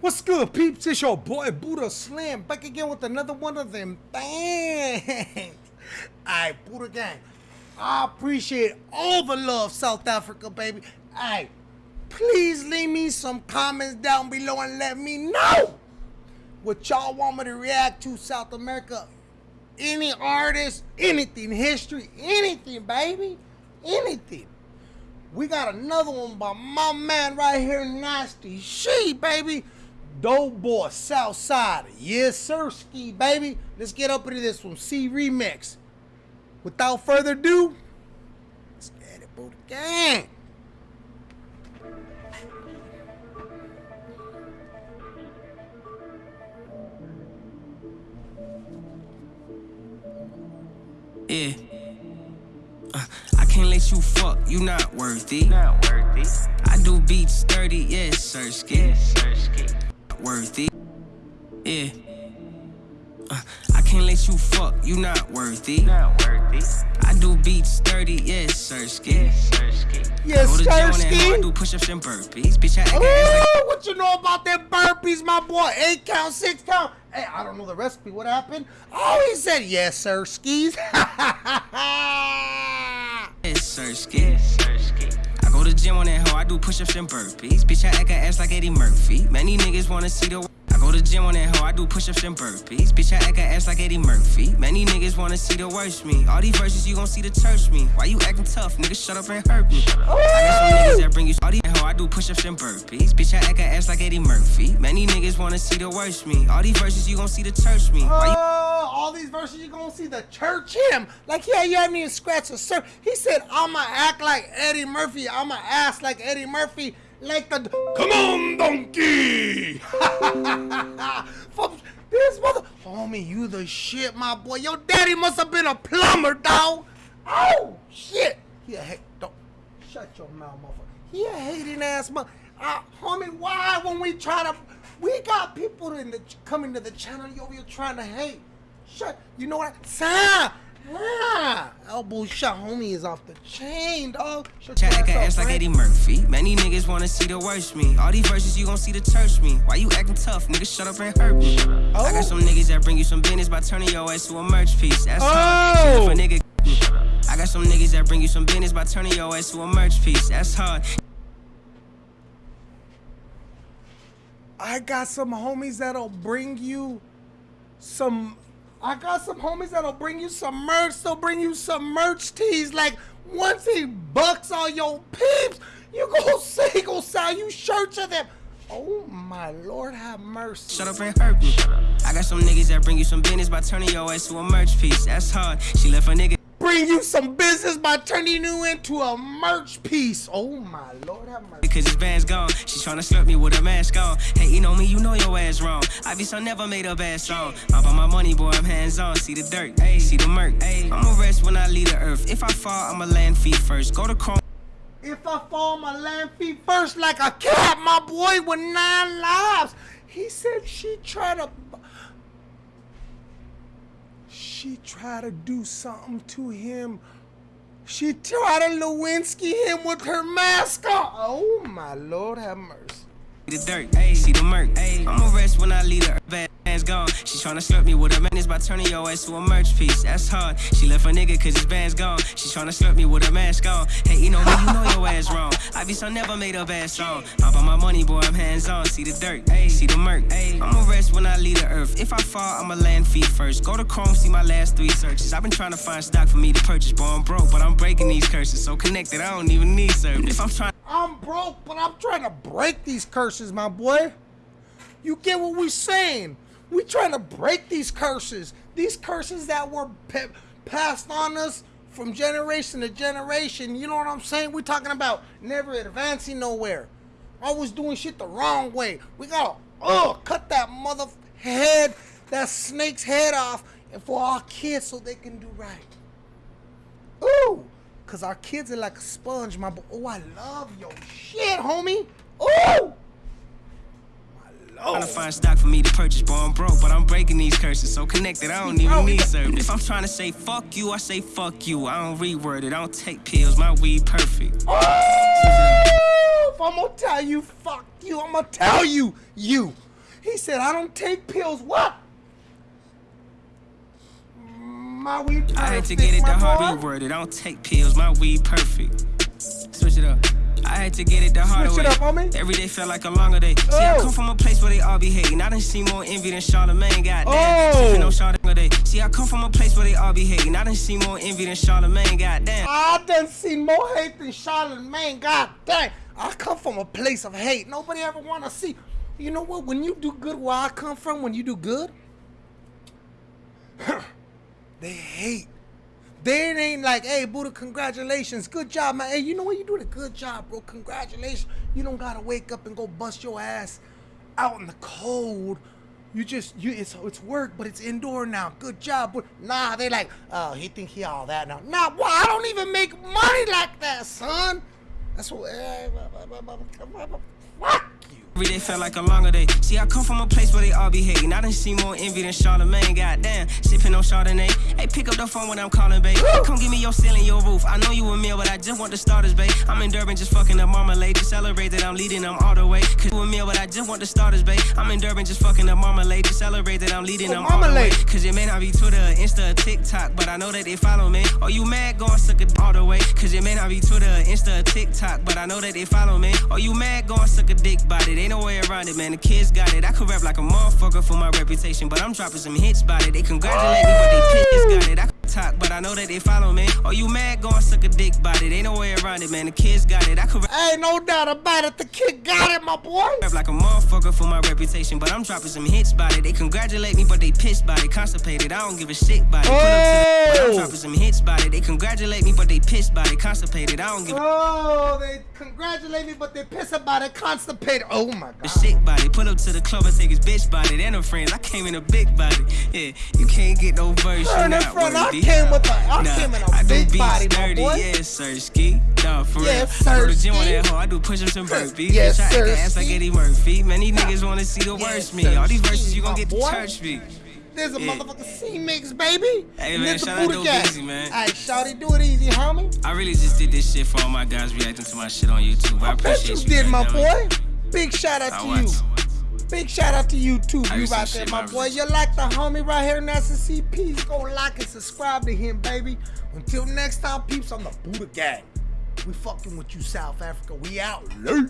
What's good, peeps? It's your boy Buddha Slim back again with another one of them things. Alright, Buddha Gang. I appreciate all the love, South Africa, baby. Alright, please leave me some comments down below and let me know what y'all want me to react to, South America. Any artist, anything, history, anything, baby. Anything. We got another one by my man right here, Nasty C, baby. Doughboy Southside. Yes, sir, ski, baby. Let's get up into this one. C remix. Without further ado, let's get it, boot gang. Yeah. Uh, I can't let you fuck, you not worthy. Not worthy. I do beats 30, yes, sir, ski. Yes, sir, ski. Worthy. Yeah. Uh, I can't let you fuck, you not worthy. Not worthy. I do beats 30, yes, Sirski. Yes, Sirski. Yes, Go to gym sir, on that hoe, I do push-ups and burpees. Bitch, I act ass like Ooh, what you know about them burpees, my boy? Eight count, six count. Hey, I don't know the recipe. What happened? Oh, he said yes, sir, skis. yes, sir, ski. Yes, sir, to gym on that hoe, I do push-ups and burpees. Bitch, I act ass like Eddie Murphy. Many niggas wanna see the. I go to gym on that hoe, I do push-ups and burpees. Bitch, I act ass like Eddie Murphy. Many niggas wanna see the worst me. All these verses you gon' see the church me. Why you acting tough, nigga? Shut up and hurt me. I got some niggas that bring you all these hoe, I do push-ups and burpees. Bitch, I act ass like Eddie Murphy. Many niggas wanna see the worst me. All these verses you gon' see the church me. Why you all these verses you're gonna see the church him. Like, yeah, you haven't even scratched the surface. He said, I'ma act like Eddie Murphy. I'ma ass like Eddie Murphy. Like the Come on, donkey! From this mother Homie, you the shit, my boy. Your daddy must have been a plumber, dog. Oh shit. He a hate don't shut your mouth, motherfucker. He a hating ass mother. Uh, homie, why when we try to we got people in the coming to the channel you over here trying to hate. Shut you know what? Sa ah, elbow shot homie is off the chain, dog. Chat like ass like Eddie Murphy. Many niggas wanna see the worst me. All these verses you gon' see the church me. Why you acting tough, nigga? Shut up and hurt me. Oh. I got some niggas that bring you some business by turning your ass to a merch piece. That's hard. Oh. A nigga. I got some niggas that bring you some business by turning your ass to a merch piece. That's hard. I got some homies that'll bring you some. I got some homies that'll bring you some merch. They'll bring you some merch tees. Like once he bucks all your peeps, you go say go sell you shirts of them. Oh my lord, have mercy. Shut up and hurt me. I got some niggas that bring you some business by turning your ass to a merch piece. That's hard. She left a nigga. Bring you some business by turning you into a merch piece. Oh my lord, have mercy. Because his band's gone. She tryna slurp me with a mask on. Hey, you know me, you know your ass wrong. I be so never made a bad song. I'm on my money, boy, I'm hands on. See the dirt, ayy, see the murk. I'ma rest when I leave the earth. If I fall, I'ma land feet first. Go to Chrome. If I fall my land feet first like a cat, my boy with nine lives. He said she tried to. She tried to do something to him. She tried to Lewinsky him with her mask on. Oh my lord, have mercy. the dirt, ayy, see the murk, ayy. I'ma rest when I leave earth. Band's gone. She tryna slurp me with a menace by turning your ass to a merch piece. That's hard. She left a nigga cause his band's gone. She tryna slurp me with a mask on. Hey, you know me, you know your ass wrong. I be so never made a bad song. I'm on my money, boy, I'm hands on. See the dirt, ayy, see the murk. I'ma rest when I leave the earth. If I fall, I'ma land feet first. Go to Chrome, see my last three searches. I've been trying to find stock for me to purchase, boy, I'm broke, but I'm breaking these curses. So connected, I don't even need service. If I'm trying I'm broke, but I'm trying to break these curses, my boy. You get what we saying? We trying to break these curses. These curses that were pa- passed on us from generation to generation. You know what I'm saying? We're talking about never advancing nowhere. Always doing shit the wrong way. We gotta uh, cut that mother head, that snake's head off, and for our kids so they can do right. Ooh, cause our kids are like a sponge, my boy. Oh, I love your shit, homie. Ooh, Oh. my Trying to find stock for me to purchase, boy, I'm broke, but I'm breaking these curses. So connected, I don't even need service. If I'm trying to say fuck you, I say fuck you. I don't reword it, I don't take pills, my weed perfect. Oh, if I'm gonna tell you, fuck you. I'm gonna tell you, you. He said, I don't take pills. What? My weed perfect. I had to get it the hard boy. way worded. I don't take pills, my weed perfect. Switch it up. I had to get it the hard way. up. Every day felt like a longer day. See, I Oh. come from a place where they all be hating. I done seen more envy than Charlamagne. Goddamn. Oh. On Chardonnay. See, I come from a place where they all be hating. I done seen more envy than Charlamagne. Goddamn. I done seen more hate than Charlamagne. God dang. I come from a place of hate. Nobody ever want to see. You know what? When you do good where I come from, when you do good, they hate. They ain't like, hey, Buddha, congratulations. Good job, man. Hey, you know what? You doing a good job, bro. Congratulations. You don't gotta wake up and go bust your ass out in the cold. You just you it's it's work, but it's indoor now. Good job. But nah, they like, oh, he think he all that now. Nah, well, I don't even make money like that, son. That's what eh, fuck. Every day felt like a longer day. See, I come from a place where they all be hating. I done seen more envy than Charlamagne. Goddamn, sipping on Chardonnay. Hey, pick up the phone when I'm calling, babe. Come give me your ceiling, your roof. I know you a meal, but I just want the starters, babe. I'm in Durban just fucking up marmalade. To celebrate that I'm leading them all the way. Cause you a meal, but I just want the starters, babe. I'm in Durban just fucking up marmalade. To celebrate that I'm leading Oh, them all the way. Cause it may not be Twitter, Insta, or TikTok, but I know that they follow me. Or you mad, go and suck a all the way. Cause it may not be Twitter, Insta, or TikTok, but I know that they follow me. Or you mad, go and suck a dick body. Ain't no way around it, man. The kids got it. I could rap like a motherfucker for my reputation, but I'm dropping some hits by it. They congratulate me, but they kids got it. I talk, but I know that they follow me. Or you mad, go and suck a dick body. Ain't no way around it, man. The kids got it. I could. Ain't no doubt about it. The kid got it, my boy. Rap like a motherfucker for my reputation, but I'm dropping some hits by it. They congratulate me, but they pissed by it. Constipated, I don't give a shit by it. Put up to the, I'm Oh. dropping some hits by it. They congratulate me, but they pissed by it. Constipated, I don't give a Oh, they congratulate me, but they piss about it, constipated. Oh my god. shit body. Pull up to the club and take his bitch body. And her friends, I came in a big body. Yeah, you can't get no verse. you Turn in front, I worthy. came with a- I Nah, came in a I do big beats body, my dirty. boy. Yeah, sir, ski. Nah, for Yes, real. I go to sir, gym on that hoe. I do push-ups and burpees. Yes, Bitch, I sir, act ass like. Eddie Murphy. Man, these niggas wanna see the Yes, worst me. sir, All these verses you gonna my get the church me. There's a Yeah. motherfucking C mix, baby. Hey, man, shout out to. Busy, man. Hey, shawty, do it easy, homie. I really just did this shit for all my guys reacting to my shit on YouTube. I I bet appreciate you you. did, my boy. Big shout out I to you. Big shout out to you too, you right there, my boy. You like the homie right here, Nasa CPs. Go like and subscribe to him, baby. Until next time, peeps, I'm the Buddha Gang. We fucking with you, South Africa. We out. Late.